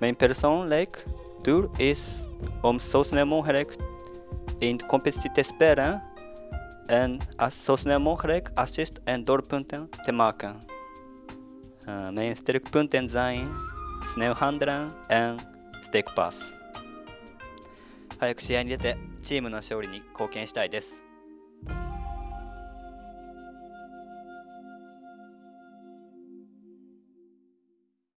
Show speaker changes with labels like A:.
A: メインペルソン、レイク、ドゥル、イス、オムソスネモンヘレク、インコンペティテスペラン、エン、アソスネモンヘレク、アシスト、エンドルプンテン、テマーカン。メインステルクプンテンザイン、スネウハンドラン、エン、ステークパス。早く試合に出て、チームの勝利に貢献したいです。